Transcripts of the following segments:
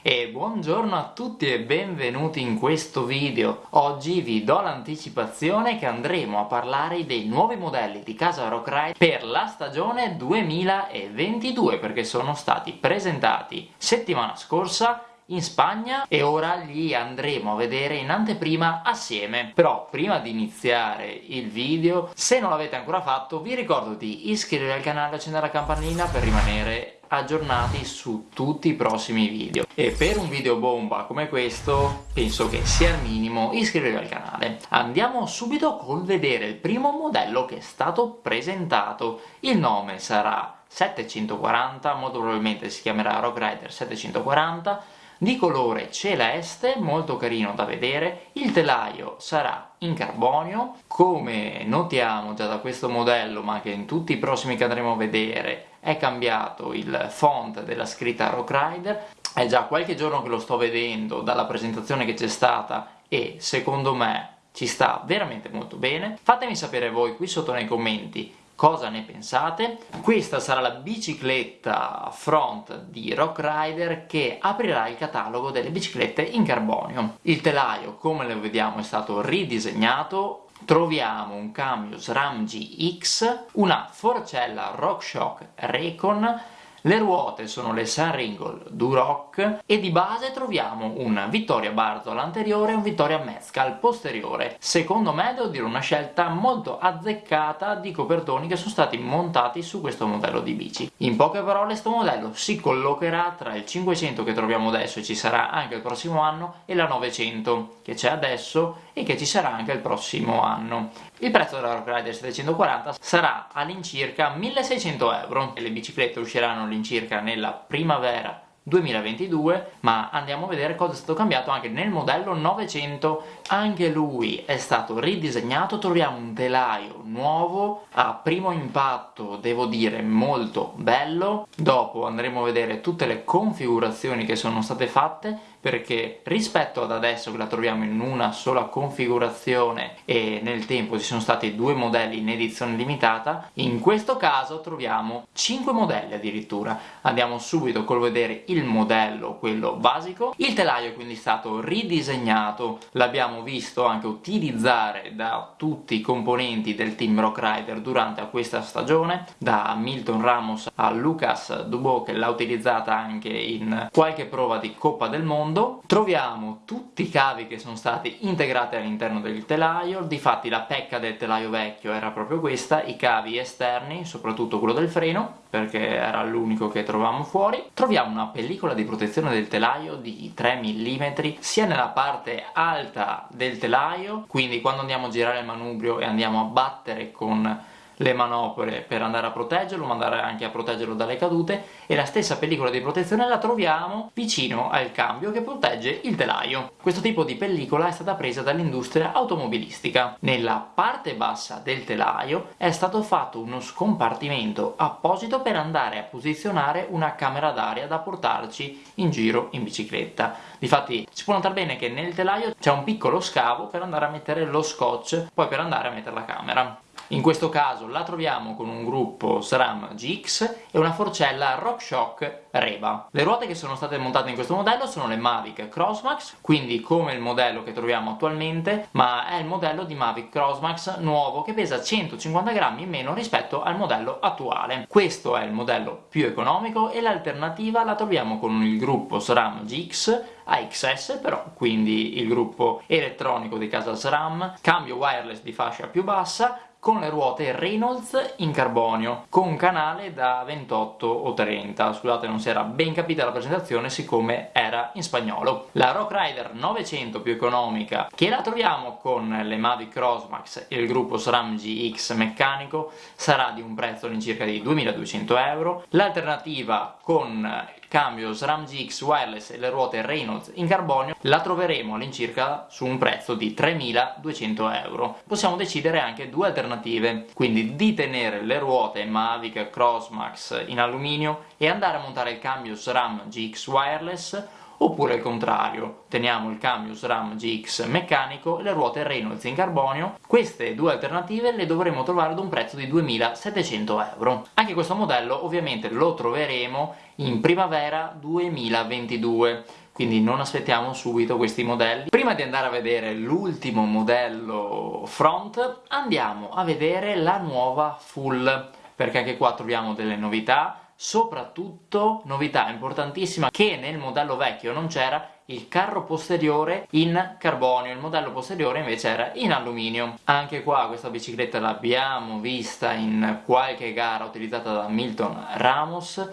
E buongiorno a tutti e benvenuti in questo video. Oggi vi do l'anticipazione che andremo a parlare dei nuovi modelli di casa Rockride per la stagione 2022 perché sono stati presentati settimana scorsa in Spagna e ora li andremo a vedere in anteprima assieme. Però prima di iniziare il video, se non l'avete ancora fatto, vi ricordo di iscrivervi al canale e accendere la campanellina per rimanere aggiornati su tutti i prossimi video. E per un video bomba come questo penso che sia il minimo iscrivervi al canale. Andiamo subito col vedere il primo modello che è stato presentato. Il nome sarà 740 molto probabilmente si chiamerà Rock Rider 740 di colore celeste, molto carino da vedere, il telaio sarà in carbonio, come notiamo già da questo modello ma che in tutti i prossimi che andremo a vedere è cambiato il font della scritta Rock Rider, è già qualche giorno che lo sto vedendo dalla presentazione che c'è stata e secondo me ci sta veramente molto bene. Fatemi sapere voi qui sotto nei commenti cosa ne pensate. Questa sarà la bicicletta front di Rock Rider che aprirà il catalogo delle biciclette in carbonio. Il telaio, come lo vediamo, è stato ridisegnato troviamo un cambio SRAM GX, una forcella RockShox Recon le ruote sono le Sunringle Duroc e di base troviamo un Vittoria Barzola anteriore e un Vittoria Mezcal posteriore. Secondo me devo dire una scelta molto azzeccata di copertoni che sono stati montati su questo modello di bici. In poche parole questo modello si collocherà tra il 500 che troviamo adesso e ci sarà anche il prossimo anno e la 900 che c'è adesso e che ci sarà anche il prossimo anno. Il prezzo della Rock Rider 740 sarà all'incirca 1600 euro. E le biciclette usciranno all'incirca nella primavera 2022 ma andiamo a vedere cosa è stato cambiato anche nel modello 900 anche lui è stato ridisegnato troviamo un telaio nuovo a primo impatto devo dire molto bello. Dopo andremo a vedere tutte le configurazioni che sono state fatte perché rispetto ad adesso che la troviamo in una sola configurazione e nel tempo ci sono stati due modelli in edizione limitata in questo caso troviamo 5 modelli addirittura. Andiamo subito col vedere il modello quello basico. Il telaio è quindi stato ridisegnato. L'abbiamo visto anche utilizzare da tutti i componenti del team Rock Rider durante questa stagione da Milton Ramos a Lucas Dubot che l'ha utilizzata anche in qualche prova di Coppa del Mondo fondo troviamo tutti i cavi che sono stati integrati all'interno del telaio, difatti la pecca del telaio vecchio era proprio questa, i cavi esterni, soprattutto quello del freno, perché era l'unico che trovavamo fuori. Troviamo una pellicola di protezione del telaio di 3 mm, sia nella parte alta del telaio, quindi quando andiamo a girare il manubrio e andiamo a battere con le manopole per andare a proteggerlo, ma andare anche a proteggerlo dalle cadute e la stessa pellicola di protezione la troviamo vicino al cambio che protegge il telaio. Questo tipo di pellicola è stata presa dall'industria automobilistica. Nella parte bassa del telaio è stato fatto uno scompartimento apposito per andare a posizionare una camera d'aria da portarci in giro in bicicletta. Difatti si può notare bene che nel telaio c'è un piccolo scavo per andare a mettere lo scotch, poi per andare a mettere la camera. In questo caso la troviamo con un gruppo SRAM GX e una forcella RockShox Reba. Le ruote che sono state montate in questo modello sono le Mavic Crossmax, quindi come il modello che troviamo attualmente, ma è il modello di Mavic Crossmax nuovo che pesa 150 grammi in meno rispetto al modello attuale. Questo è il modello più economico e l'alternativa la troviamo con il gruppo SRAM GX AXS però, quindi il gruppo elettronico di casa SRAM, cambio wireless di fascia più bassa, con le ruote Reynolds in carbonio con canale da 28 o 30 scusate non si era ben capita la presentazione siccome era in spagnolo. La Rock Rider 900 più economica che la troviamo con le Mavic Crossmax e il gruppo SRAM GX meccanico sarà di un prezzo all'incirca di 2200 euro. L'alternativa con cambio SRAM GX wireless e le ruote Reynolds in carbonio la troveremo all'incirca su un prezzo di 3200 euro. Possiamo decidere anche due alternative quindi di tenere le ruote Mavic Crossmax in alluminio e andare a montare il cambio SRAM GX wireless oppure il contrario, teniamo il cambio SRAM GX meccanico e le ruote Reynolds in carbonio. Queste due alternative le dovremo trovare ad un prezzo di 2700 euro. Anche questo modello ovviamente lo troveremo in primavera 2022 quindi non aspettiamo subito questi modelli. Prima di andare a vedere l'ultimo modello front, andiamo a vedere la nuova full, perché anche qua troviamo delle novità, soprattutto novità importantissima che nel modello vecchio non c'era il carro posteriore in carbonio, il modello posteriore invece era in alluminio. Anche qua questa bicicletta l'abbiamo vista in qualche gara utilizzata da Milton Ramos,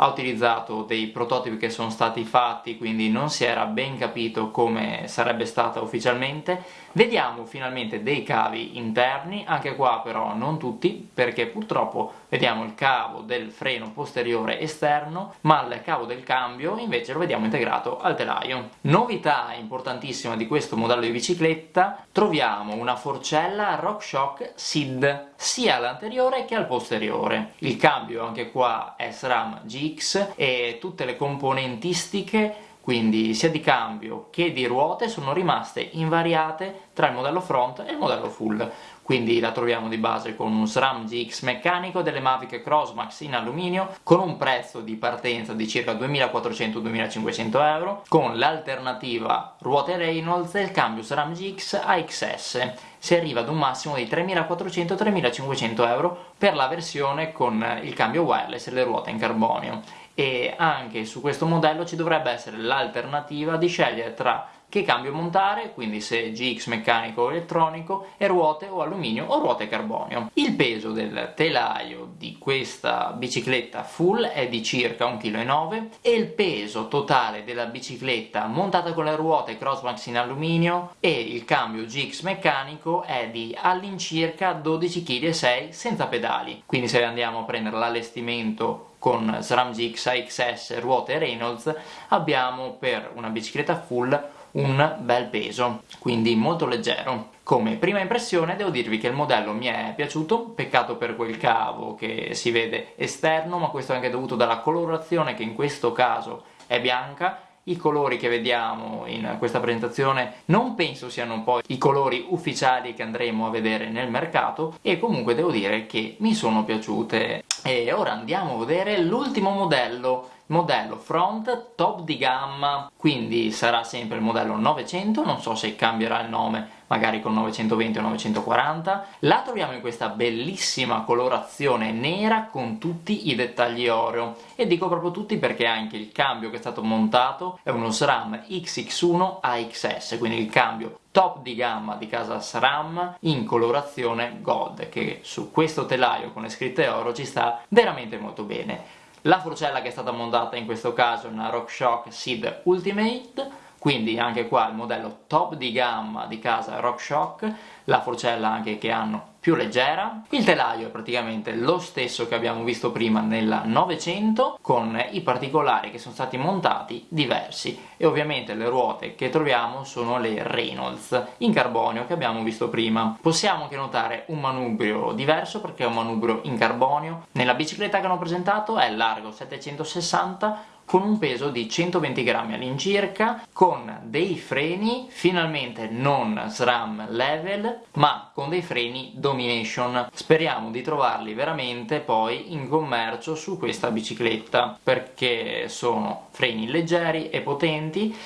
ha utilizzato dei prototipi che sono stati fatti, quindi non si era ben capito come sarebbe stata ufficialmente. Vediamo finalmente dei cavi interni, anche qua però non tutti, perché purtroppo vediamo il cavo del freno posteriore esterno, ma il cavo del cambio invece lo vediamo integrato al telaio. Novità importantissima di questo modello di bicicletta, troviamo una forcella RockShox SID, sia all'anteriore che al posteriore. Il cambio anche qua è SRAM GX e tutte le componentistiche quindi sia di cambio che di ruote sono rimaste invariate tra il modello front e il modello full. Quindi la troviamo di base con un SRAM GX meccanico delle Mavic Crossmax in alluminio con un prezzo di partenza di circa 2400-2500 euro con l'alternativa ruote Reynolds e il cambio SRAM GX AXS si arriva ad un massimo di 3400-3500 euro per la versione con il cambio wireless e le ruote in carbonio. E anche su questo modello ci dovrebbe essere l'alternativa di scegliere tra che cambio montare, quindi se GX meccanico o elettronico, e ruote o alluminio o ruote carbonio. Il peso del telaio di questa bicicletta full è di circa 1,9 kg e il peso totale della bicicletta montata con le ruote Crossmax in alluminio e il cambio GX meccanico è di all'incirca 12,6 kg senza pedali. Quindi se andiamo a prendere l'allestimento con SRAM GX AXS ruote Reynolds abbiamo per una bicicletta full un bel peso, quindi molto leggero. Come prima impressione devo dirvi che il modello mi è piaciuto, peccato per quel cavo che si vede esterno, ma questo è anche dovuto dalla colorazione che in questo caso è bianca. I colori che vediamo in questa presentazione non penso siano poi i colori ufficiali che andremo a vedere nel mercato e comunque devo dire che mi sono piaciute. E ora andiamo a vedere l'ultimo modello modello front top di gamma. Quindi sarà sempre il modello 900 non so se cambierà il nome magari con 920 o 940 la troviamo in questa bellissima colorazione nera con tutti i dettagli oro e dico proprio tutti perché anche il cambio che è stato montato è uno SRAM XX1 AXS quindi il cambio top di gamma di casa SRAM in colorazione gold che su questo telaio con le scritte oro ci sta veramente molto bene la forcella che è stata montata in questo caso è una RockShox Seed Ultimate quindi anche qua il modello top di gamma di casa RockShox, la forcella anche che hanno più leggera, il telaio è praticamente lo stesso che abbiamo visto prima nella 900 con i particolari che sono stati montati diversi. E ovviamente le ruote che troviamo sono le Reynolds in carbonio che abbiamo visto prima. Possiamo anche notare un manubrio diverso perché è un manubrio in carbonio, nella bicicletta che hanno presentato è largo 760 con un peso di 120 grammi all'incirca, con dei freni finalmente non SRAM level, ma con dei freni Domination. Speriamo di trovarli veramente poi in commercio su questa bicicletta, perché sono freni leggeri e potenti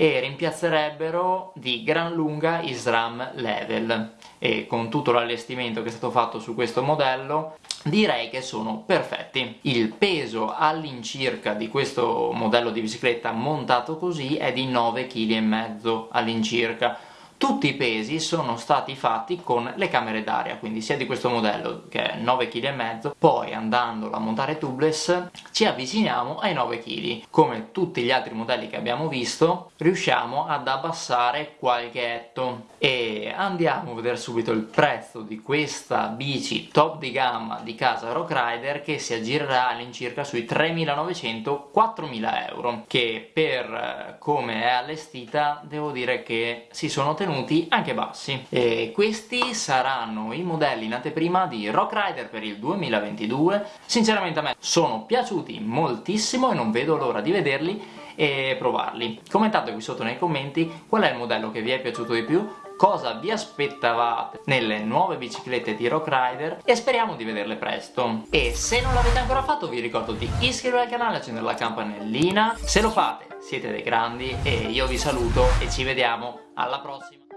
e rimpiazzerebbero di gran lunga i SRAM level e con tutto l'allestimento che è stato fatto su questo modello direi che sono perfetti. Il peso all'incirca di questo modello di bicicletta montato così è di 9,5 kg all'incirca tutti i pesi sono stati fatti con le camere d'aria, quindi sia di questo modello che è 9,5 kg, poi andandolo a montare tubeless ci avviciniamo ai 9 kg. Come tutti gli altri modelli che abbiamo visto, riusciamo ad abbassare qualche etto e andiamo a vedere subito il prezzo di questa bici top di gamma di casa Rock Rider che si aggirerà all'incirca sui 3.900-4.000 euro che per eh, come è allestita devo dire che si sono tenuti tenuti anche bassi e questi saranno i modelli in anteprima di Rock Rider per il 2022 sinceramente a me sono piaciuti moltissimo e non vedo l'ora di vederli e provarli. Commentate qui sotto nei commenti qual è il modello che vi è piaciuto di più, cosa vi aspettavate nelle nuove biciclette di Rock Rider e speriamo di vederle presto. E se non l'avete ancora fatto vi ricordo di iscrivervi al canale e accendere la campanellina. Se lo fate siete dei grandi e io vi saluto e ci vediamo alla prossima.